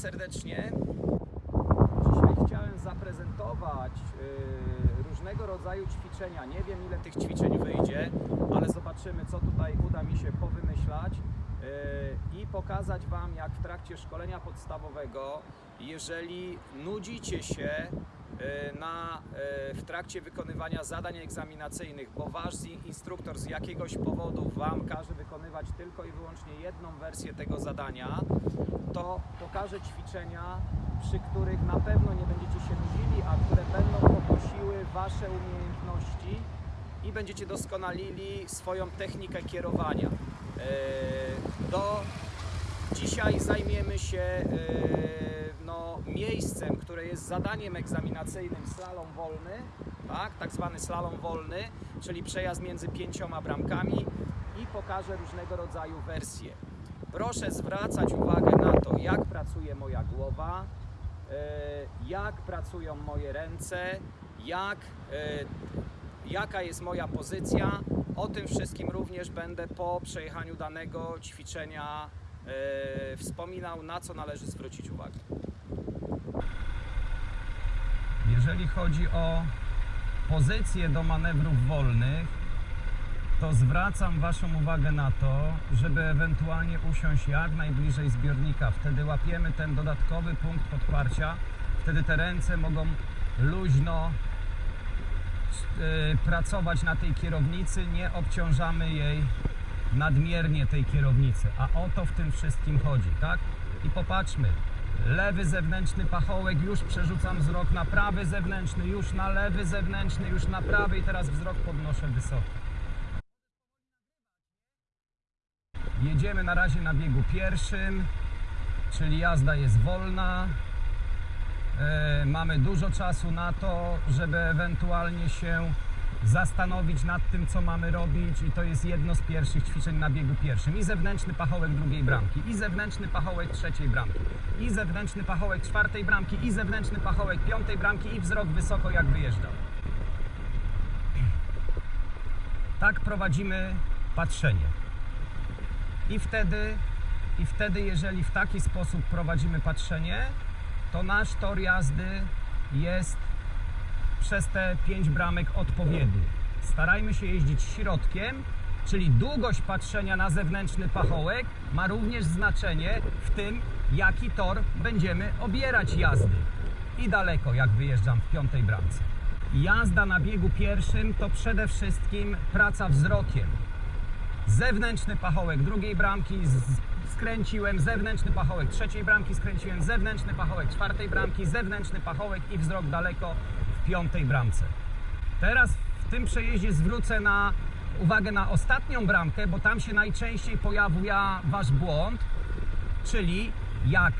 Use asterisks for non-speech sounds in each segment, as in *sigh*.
Serdecznie. Dzisiaj chciałem zaprezentować y, różnego rodzaju ćwiczenia. Nie wiem ile tych ćwiczeń wyjdzie, ale zobaczymy co tutaj uda mi się powymyślać y, i pokazać Wam jak w trakcie szkolenia podstawowego, jeżeli nudzicie się na, y, w trakcie wykonywania zadań egzaminacyjnych, bo Wasz instruktor z jakiegoś powodu Wam każe wykonywać tylko i wyłącznie jedną wersję tego zadania, to pokażę ćwiczenia, przy których na pewno nie będziecie się nudzili, a które będą podnosiły Wasze umiejętności i będziecie doskonalili swoją technikę kierowania. Eee, Do Dzisiaj zajmiemy się e, no, miejscem, które jest zadaniem egzaminacyjnym slalom wolny, tak, tak zwany slalom wolny, czyli przejazd między pięcioma bramkami i pokażę różnego rodzaju wersje. Proszę zwracać uwagę na to, jak pracuje moja głowa, e, jak pracują moje ręce, jak, e, jaka jest moja pozycja. O tym wszystkim również będę po przejechaniu danego ćwiczenia e, wspominał, na co należy zwrócić uwagę. Jeżeli chodzi o pozycję do manewrów wolnych, to zwracam Waszą uwagę na to, żeby ewentualnie usiąść jak najbliżej zbiornika. Wtedy łapiemy ten dodatkowy punkt podparcia. Wtedy te ręce mogą luźno y, pracować na tej kierownicy, nie obciążamy jej nadmiernie tej kierownicy, a o to w tym wszystkim chodzi, tak? I popatrzmy, lewy zewnętrzny pachołek, już przerzucam wzrok na prawy zewnętrzny, już na lewy zewnętrzny, już na prawy i teraz wzrok podnoszę wysoko. Jedziemy na razie na biegu pierwszym, czyli jazda jest wolna. E, mamy dużo czasu na to, żeby ewentualnie się zastanowić nad tym, co mamy robić i to jest jedno z pierwszych ćwiczeń na biegu pierwszym. I zewnętrzny pachołek drugiej bramki, i zewnętrzny pachołek trzeciej bramki, i zewnętrzny pachołek czwartej bramki, i zewnętrzny pachołek piątej bramki i wzrok wysoko jak wyjeżdżał. Tak prowadzimy patrzenie. I wtedy, I wtedy, jeżeli w taki sposób prowadzimy patrzenie, to nasz tor jazdy jest przez te pięć bramek odpowiedni. Starajmy się jeździć środkiem, czyli długość patrzenia na zewnętrzny pachołek ma również znaczenie w tym, jaki tor będziemy obierać jazdy. I daleko, jak wyjeżdżam w piątej bramce. Jazda na biegu pierwszym to przede wszystkim praca wzrokiem zewnętrzny pachołek drugiej bramki skręciłem, zewnętrzny pachołek trzeciej bramki skręciłem, zewnętrzny pachołek czwartej bramki, zewnętrzny pachołek i wzrok daleko piątej bramce. Teraz w tym przejeździe zwrócę na uwagę na ostatnią bramkę, bo tam się najczęściej pojawia wasz błąd, czyli jak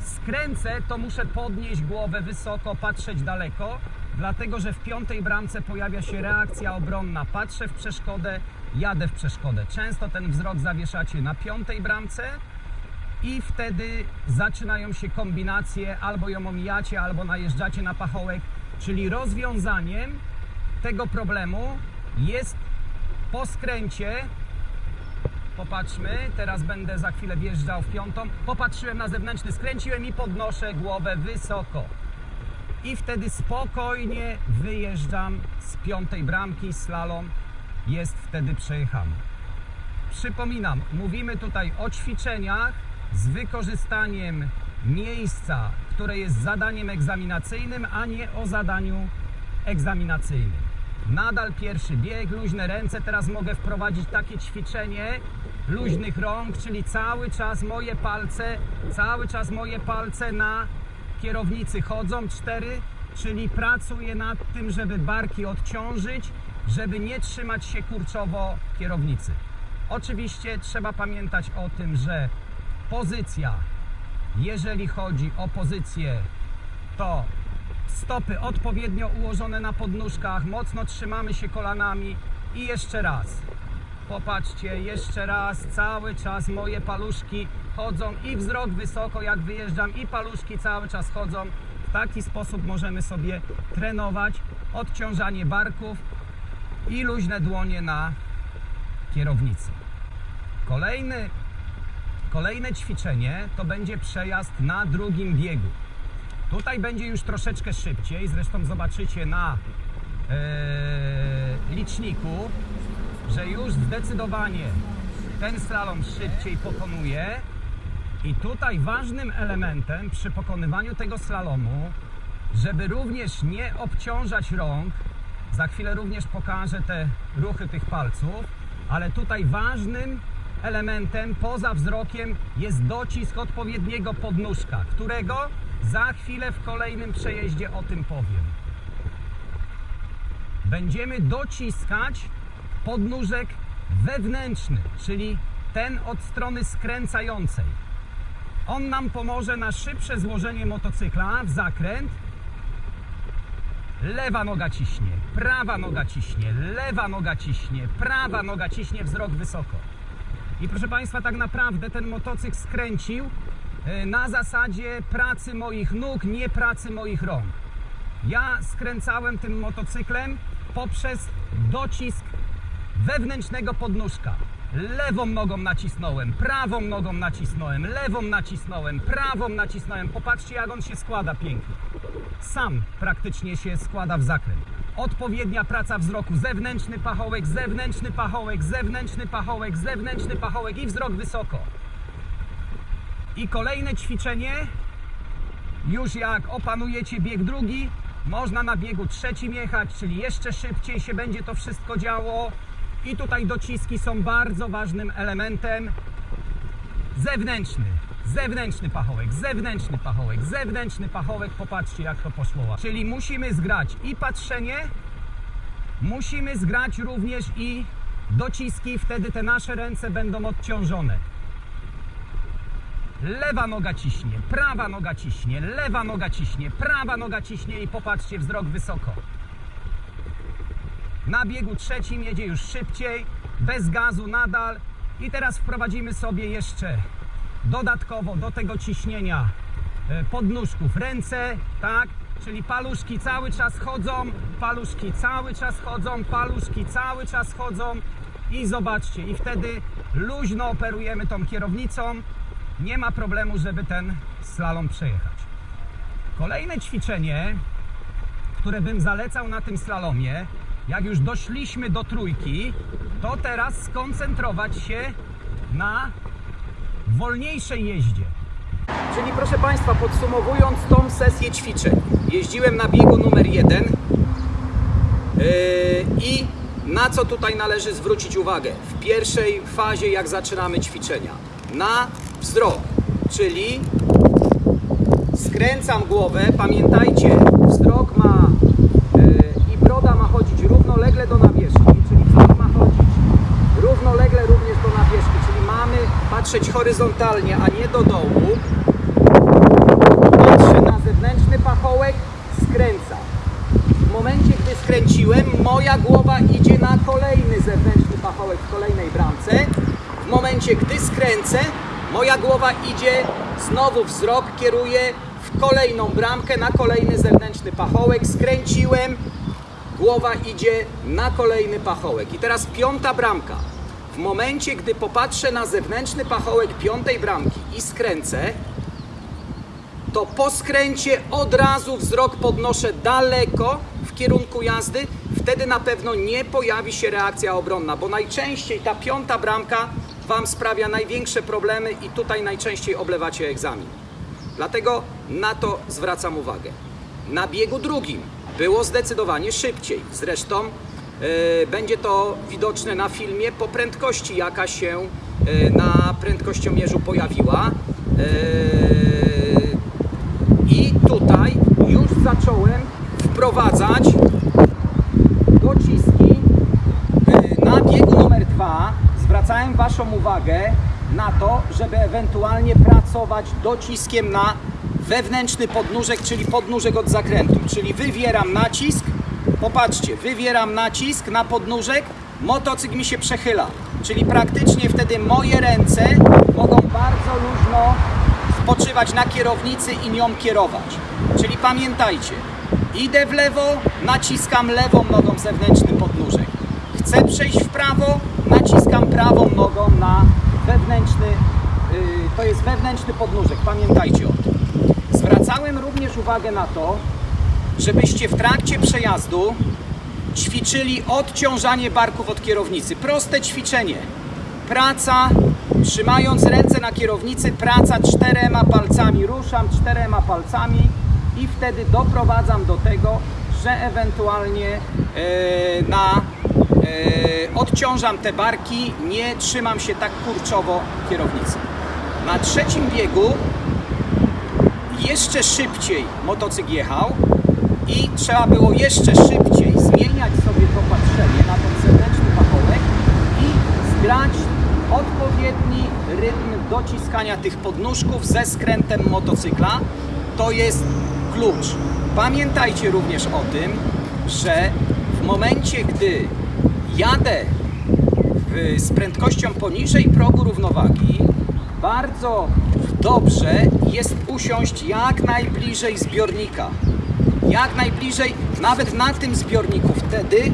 skręcę, to muszę podnieść głowę wysoko, patrzeć daleko, dlatego że w piątej bramce pojawia się reakcja obronna. Patrzę w przeszkodę, jadę w przeszkodę. Często ten wzrok zawieszacie na piątej bramce i wtedy zaczynają się kombinacje, albo ją omijacie, albo najeżdżacie na pachołek, czyli rozwiązaniem tego problemu jest po skręcie Popatrzmy, teraz będę za chwilę wjeżdżał w piątą. Popatrzyłem na zewnętrzny, skręciłem i podnoszę głowę wysoko. I wtedy spokojnie wyjeżdżam z piątej bramki, slalom jest wtedy przejechany. Przypominam, mówimy tutaj o ćwiczeniach z wykorzystaniem miejsca, które jest zadaniem egzaminacyjnym, a nie o zadaniu egzaminacyjnym. Nadal pierwszy bieg, luźne ręce. Teraz mogę wprowadzić takie ćwiczenie luźnych rąk, czyli cały czas moje palce, cały czas moje palce na kierownicy chodzą. Cztery, czyli pracuję nad tym, żeby barki odciążyć, żeby nie trzymać się kurczowo kierownicy. Oczywiście trzeba pamiętać o tym, że pozycja, jeżeli chodzi o pozycję, to stopy odpowiednio ułożone na podnóżkach, mocno trzymamy się kolanami i jeszcze raz. Popatrzcie, jeszcze raz, cały czas moje paluszki chodzą i wzrok wysoko jak wyjeżdżam i paluszki cały czas chodzą. W taki sposób możemy sobie trenować odciążanie barków i luźne dłonie na kierownicy. Kolejny Kolejne ćwiczenie to będzie przejazd na drugim biegu. Tutaj będzie już troszeczkę szybciej, zresztą zobaczycie na e, liczniku, że już zdecydowanie ten slalom szybciej pokonuje. I tutaj ważnym elementem przy pokonywaniu tego slalomu, żeby również nie obciążać rąk, za chwilę również pokażę te ruchy tych palców, ale tutaj ważnym elementem poza wzrokiem jest docisk odpowiedniego podnóżka, którego za chwilę w kolejnym przejeździe o tym powiem. Będziemy dociskać podnóżek wewnętrzny, czyli ten od strony skręcającej. On nam pomoże na szybsze złożenie motocykla w zakręt. Lewa noga ciśnie, prawa noga ciśnie, lewa noga ciśnie, prawa noga ciśnie, wzrok wysoko. I proszę Państwa, tak naprawdę ten motocykl skręcił e, na zasadzie pracy moich nóg, nie pracy moich rąk. Ja skręcałem tym motocyklem poprzez docisk wewnętrznego podnóżka. Lewą nogą nacisnąłem, prawą nogą nacisnąłem, lewą nacisnąłem, prawą nacisnąłem. Popatrzcie, jak on się składa pięknie. Sam praktycznie się składa w zakręt. Odpowiednia praca wzroku. Zewnętrzny pachołek, zewnętrzny pachołek, zewnętrzny pachołek, zewnętrzny pachołek i wzrok wysoko. I kolejne ćwiczenie. Już jak opanujecie bieg drugi, można na biegu trzecim jechać, czyli jeszcze szybciej się będzie to wszystko działo. I tutaj dociski są bardzo ważnym elementem. Zewnętrzny, zewnętrzny pachołek, zewnętrzny pachołek, zewnętrzny pachołek. Popatrzcie, jak to poszło. Czyli musimy zgrać i patrzenie, musimy zgrać również i dociski, wtedy te nasze ręce będą odciążone. Lewa noga ciśnie, prawa noga ciśnie, lewa noga ciśnie, prawa noga ciśnie i popatrzcie, wzrok wysoko. Na biegu trzecim jedzie już szybciej, bez gazu nadal. I teraz wprowadzimy sobie jeszcze dodatkowo do tego ciśnienia e, podnóżków ręce, tak? Czyli paluszki cały czas chodzą, paluszki cały czas chodzą, paluszki cały czas chodzą i zobaczcie, i wtedy luźno operujemy tą kierownicą. Nie ma problemu, żeby ten slalom przejechać. Kolejne ćwiczenie, które bym zalecał na tym slalomie, jak już doszliśmy do trójki, to teraz skoncentrować się na wolniejszej jeździe. Czyli proszę Państwa, podsumowując tą sesję ćwiczeń, jeździłem na biegu numer jeden yy, i na co tutaj należy zwrócić uwagę w pierwszej fazie, jak zaczynamy ćwiczenia? Na wzrok, czyli skręcam głowę, pamiętajcie, wzrok ma yy, i broda ma chodzić równolegle do czyli wzrok ma chodzić równolegle również do nawierzchni, czyli mamy patrzeć horyzontalnie, a nie do dołu. Patrzę na zewnętrzny pachołek, skręcam. W momencie, gdy skręciłem, moja głowa idzie na kolejny zewnętrzny pachołek w kolejnej bramce. W momencie, gdy skręcę, moja głowa idzie, znowu wzrok kieruje w kolejną bramkę, na kolejny zewnętrzny pachołek. Skręciłem, głowa idzie na kolejny pachołek. I teraz piąta bramka. W momencie, gdy popatrzę na zewnętrzny pachołek piątej bramki i skręcę, to po skręcie od razu wzrok podnoszę daleko w kierunku jazdy. Wtedy na pewno nie pojawi się reakcja obronna, bo najczęściej ta piąta bramka Wam sprawia największe problemy i tutaj najczęściej oblewacie egzamin. Dlatego na to zwracam uwagę. Na biegu drugim było zdecydowanie szybciej. Zresztą będzie to widoczne na filmie po prędkości, jaka się e, na prędkościomierzu pojawiła. E, I tutaj już zacząłem wprowadzać dociski na biegu numer dwa zwracałem Waszą uwagę na to, żeby ewentualnie pracować dociskiem na wewnętrzny podnóżek, czyli podnóżek od zakrętu. Czyli wywieram nacisk, popatrzcie, wywieram nacisk na podnóżek, motocykl mi się przechyla. Czyli praktycznie wtedy moje ręce mogą bardzo luźno spoczywać na kierownicy i nią kierować. Czyli pamiętajcie, idę w lewo, naciskam lewą nogą zewnętrzny podnóżek. Chcę przejść w prawo, naciskam prawą nogą na wewnętrzny yy, zewnętrzny podnóżek. Pamiętajcie o tym. Zwracałem również uwagę na to, żebyście w trakcie przejazdu ćwiczyli odciążanie barków od kierownicy. Proste ćwiczenie. Praca, trzymając ręce na kierownicy, praca czterema palcami. Ruszam czterema palcami i wtedy doprowadzam do tego, że ewentualnie e, na e, odciążam te barki, nie trzymam się tak kurczowo kierownicy. Na trzecim biegu jeszcze szybciej motocykl jechał i trzeba było jeszcze szybciej zmieniać sobie to patrzenie na ten zewnętrzny pachołek i zgrać odpowiedni rytm dociskania tych podnóżków ze skrętem motocykla. To jest klucz. Pamiętajcie również o tym, że w momencie, gdy jadę z prędkością poniżej progu równowagi, bardzo dobrze jest usiąść jak najbliżej zbiornika. Jak najbliżej, nawet na tym zbiorniku. Wtedy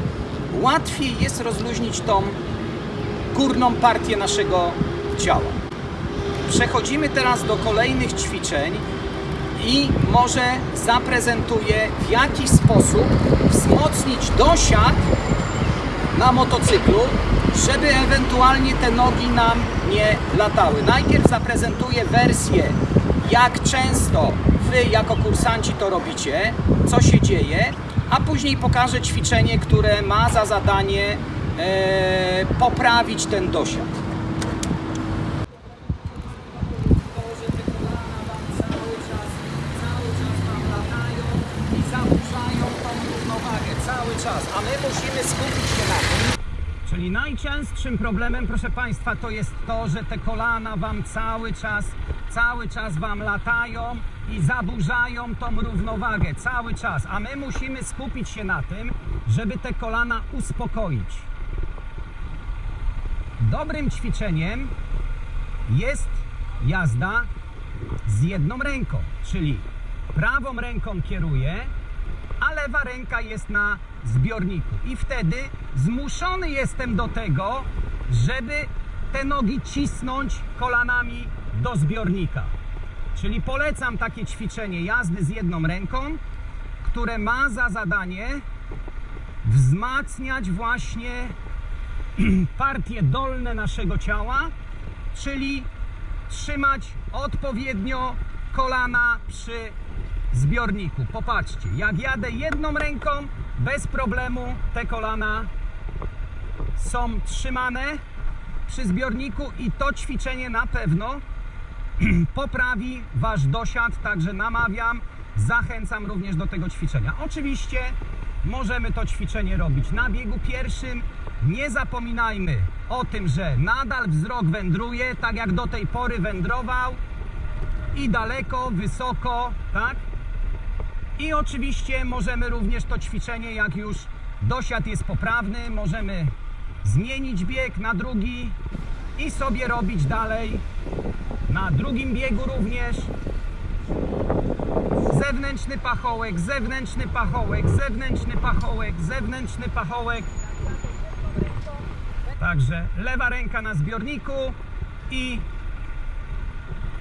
łatwiej jest rozluźnić tą górną partię naszego ciała. Przechodzimy teraz do kolejnych ćwiczeń i może zaprezentuję w jaki sposób wzmocnić dosiad na motocyklu, żeby ewentualnie te nogi nam nie latały. Najpierw zaprezentuję wersję, jak często Wy jako kursanci to robicie, co się dzieje, a później pokażę ćwiczenie, które ma za zadanie e, poprawić ten dosiad. To, że te kolana Wam cały czas, cały czas Wam latają i zaburzają tą równowagę, cały czas, a my musimy skupić się na tym, Czyli najczęstszym problemem, proszę Państwa, to jest to, że te kolana Wam cały czas, cały czas Wam latają i zaburzają tą równowagę, cały czas. A my musimy skupić się na tym, żeby te kolana uspokoić. Dobrym ćwiczeniem jest jazda z jedną ręką, czyli prawą ręką kieruję, lewa ręka jest na zbiorniku. I wtedy zmuszony jestem do tego, żeby te nogi cisnąć kolanami do zbiornika. Czyli polecam takie ćwiczenie jazdy z jedną ręką, które ma za zadanie wzmacniać właśnie *clears throat* partie dolne naszego ciała, czyli trzymać odpowiednio kolana przy zbiorniku. Popatrzcie, jak jadę jedną ręką, bez problemu te kolana są trzymane przy zbiorniku i to ćwiczenie na pewno *clears throat* poprawi Wasz dosiad, także namawiam, zachęcam również do tego ćwiczenia. Oczywiście możemy to ćwiczenie robić na biegu pierwszym. Nie zapominajmy o tym, że nadal wzrok wędruje, tak jak do tej pory wędrował i daleko, wysoko, tak? I oczywiście możemy również to ćwiczenie, jak już dosiad jest poprawny, możemy zmienić bieg na drugi i sobie robić dalej na drugim biegu również zewnętrzny pachołek, zewnętrzny pachołek, zewnętrzny pachołek, zewnętrzny pachołek. Także lewa ręka na zbiorniku i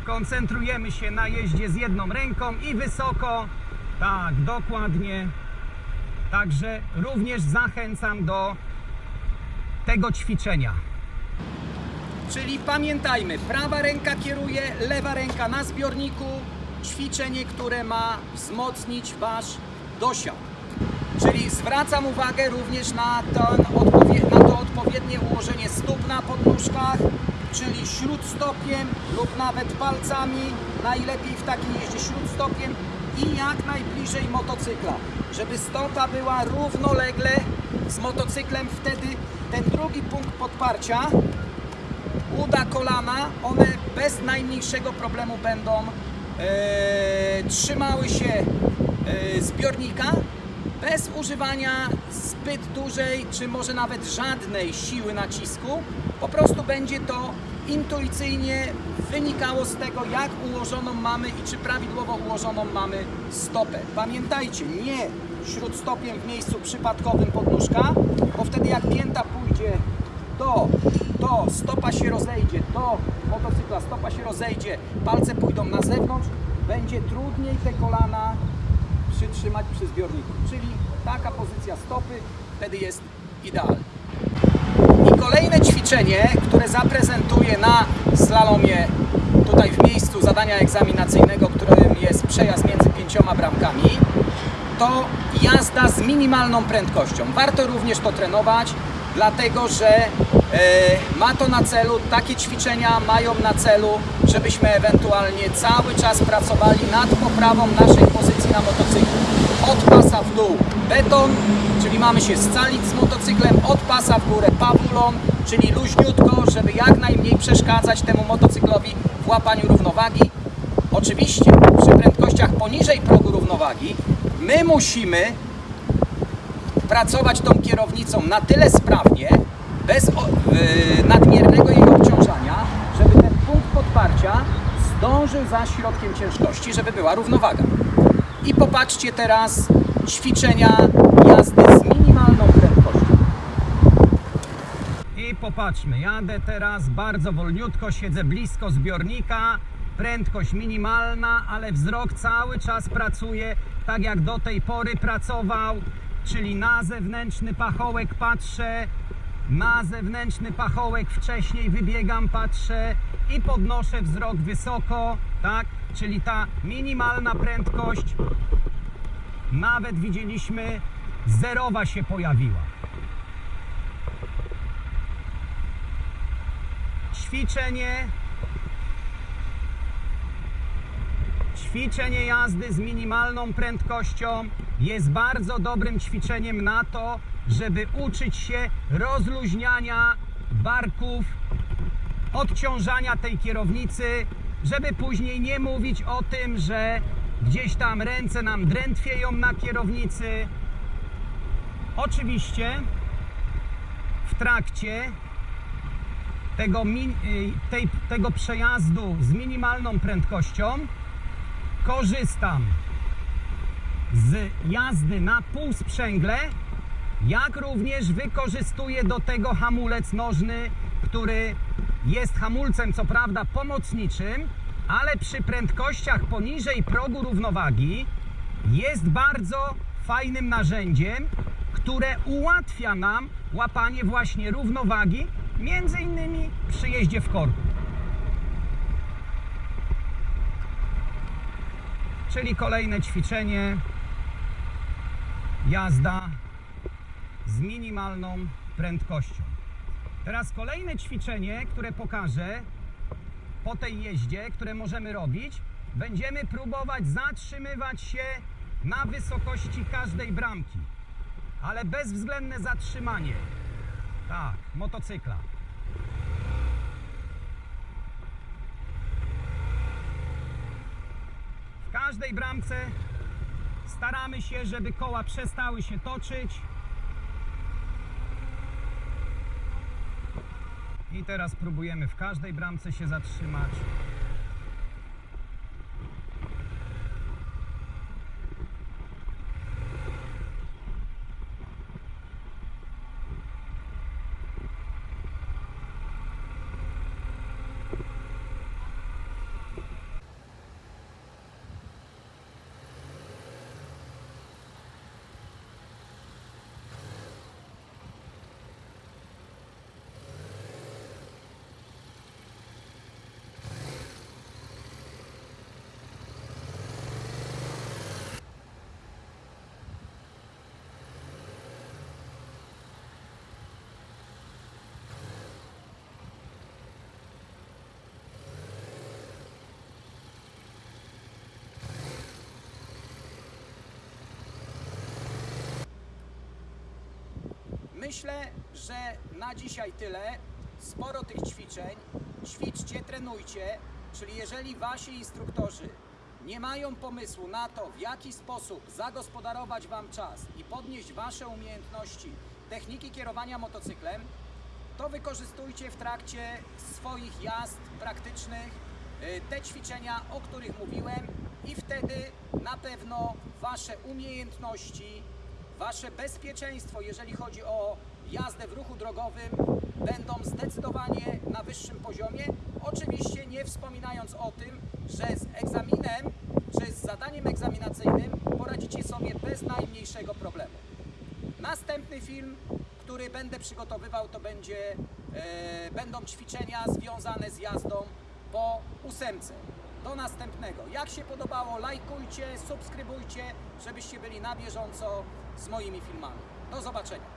koncentrujemy się na jeździe z jedną ręką i wysoko. Tak, dokładnie. Także również zachęcam do tego ćwiczenia. Czyli pamiętajmy, prawa ręka kieruje, lewa ręka na zbiorniku. Ćwiczenie, które ma wzmocnić Wasz dosiad. Czyli zwracam uwagę również na, ten na to odpowiednie ułożenie stóp na podnóżkach, czyli śródstopiem lub nawet palcami, najlepiej w takim jeździe śródstopiem i jak najbliżej motocykla, żeby stopa była równolegle z motocyklem, wtedy ten drugi punkt podparcia uda kolana, one bez najmniejszego problemu będą e, trzymały się e, zbiornika bez używania zbyt dużej, czy może nawet żadnej siły nacisku. Po prostu będzie to intuicyjnie wynikało z tego, jak ułożoną mamy i czy prawidłowo ułożoną mamy stopę. Pamiętajcie, nie śródstopiem w miejscu przypadkowym podnóżka, bo wtedy jak pięta pójdzie to, to, stopa się rozejdzie, to motocykla, stopa się rozejdzie, palce pójdą na zewnątrz, będzie trudniej te kolana przytrzymać przy zbiorniku. Czyli taka pozycja stopy wtedy jest idealna. I kolejne które zaprezentuję na slalomie tutaj w miejscu zadania egzaminacyjnego, którym jest przejazd między pięcioma bramkami, to jazda z minimalną prędkością. Warto również to trenować, dlatego że e, ma to na celu, takie ćwiczenia mają na celu, żebyśmy ewentualnie cały czas pracowali nad poprawą naszej pozycji na motocyklu. Od pasa w dół beton, czyli mamy się scalić z motocyklem, od pasa w górę pawulon, czyli luźniutko, żeby jak najmniej przeszkadzać temu motocyklowi w łapaniu równowagi. Oczywiście przy prędkościach poniżej progu równowagi my musimy pracować tą kierownicą na tyle sprawnie, bez yy, nadmiernego jej obciążania, żeby ten punkt podparcia zdążył za środkiem ciężkości, żeby była równowaga. I popatrzcie teraz ćwiczenia jazdy z minimalną prędkością. I popatrzmy, jadę teraz bardzo wolniutko, siedzę blisko zbiornika, prędkość minimalna, ale wzrok cały czas pracuje tak jak do tej pory pracował, czyli na zewnętrzny pachołek patrzę, na zewnętrzny pachołek wcześniej wybiegam, patrzę i podnoszę wzrok wysoko, tak? Czyli ta minimalna prędkość, nawet widzieliśmy, zerowa się pojawiła. ćwiczenie ćwiczenie jazdy z minimalną prędkością jest bardzo dobrym ćwiczeniem na to, żeby uczyć się rozluźniania barków, odciążania tej kierownicy, żeby później nie mówić o tym, że gdzieś tam ręce nam drętwieją na kierownicy. Oczywiście w trakcie tego, y, tej, tego przejazdu z minimalną prędkością korzystam z jazdy na półsprzęgle, jak również wykorzystuję do tego hamulec nożny, który jest hamulcem co prawda pomocniczym, ale przy prędkościach poniżej progu równowagi jest bardzo fajnym narzędziem, które ułatwia nam łapanie właśnie równowagi, między innymi przy jeździe w korku. Czyli kolejne ćwiczenie jazda z minimalną prędkością. Teraz kolejne ćwiczenie, które pokażę po tej jeździe, które możemy robić, będziemy próbować zatrzymywać się na wysokości każdej bramki, ale bezwzględne zatrzymanie. Tak, motocykla. W każdej bramce staramy się, żeby koła przestały się toczyć. I teraz próbujemy w każdej bramce się zatrzymać. Myślę, że na dzisiaj tyle. Sporo tych ćwiczeń. Ćwiczcie, trenujcie. Czyli jeżeli wasi instruktorzy nie mają pomysłu na to, w jaki sposób zagospodarować wam czas i podnieść wasze umiejętności techniki kierowania motocyklem, to wykorzystujcie w trakcie swoich jazd praktycznych y, te ćwiczenia, o których mówiłem i wtedy na pewno wasze umiejętności, wasze bezpieczeństwo, jeżeli chodzi o jazdę w ruchu drogowym będą zdecydowanie na wyższym poziomie. Oczywiście nie wspominając o tym, że z egzaminem czy z zadaniem egzaminacyjnym poradzicie sobie bez najmniejszego problemu. Następny film, który będę przygotowywał, to będzie, e, będą ćwiczenia związane z jazdą po ósemce. Do następnego. Jak się podobało, lajkujcie, subskrybujcie, żebyście byli na bieżąco z moimi filmami. Do zobaczenia.